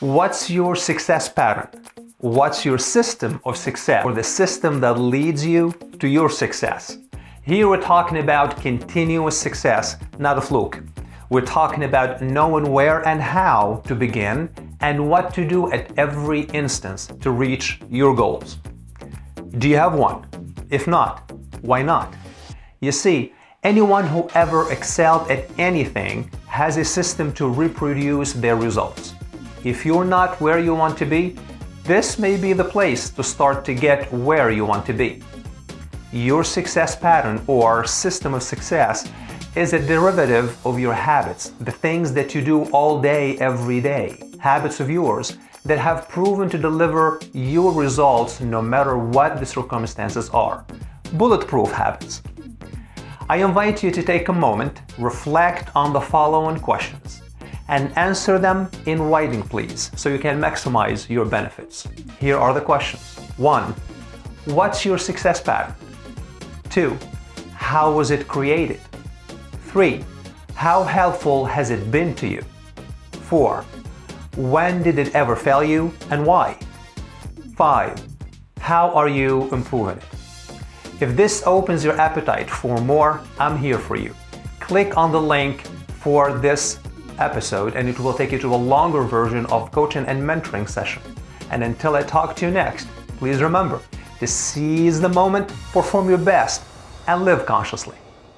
What's your success pattern? What's your system of success or the system that leads you to your success? Here we're talking about continuous success, not a fluke. We're talking about knowing where and how to begin and what to do at every instance to reach your goals. Do you have one? If not, why not? You see, anyone who ever excelled at anything has a system to reproduce their results. If you're not where you want to be, this may be the place to start to get where you want to be. Your success pattern or system of success is a derivative of your habits, the things that you do all day, every day, habits of yours that have proven to deliver your results no matter what the circumstances are. Bulletproof habits. I invite you to take a moment, reflect on the following questions, and answer them in writing please, so you can maximize your benefits. Here are the questions. 1. What's your success pattern? 2. How was it created? 3. How helpful has it been to you? 4. When did it ever fail you and why? 5. How are you improving it? If this opens your appetite for more, I'm here for you. Click on the link for this episode and it will take you to a longer version of coaching and mentoring session. And until I talk to you next, please remember to seize the moment, perform your best, and live consciously.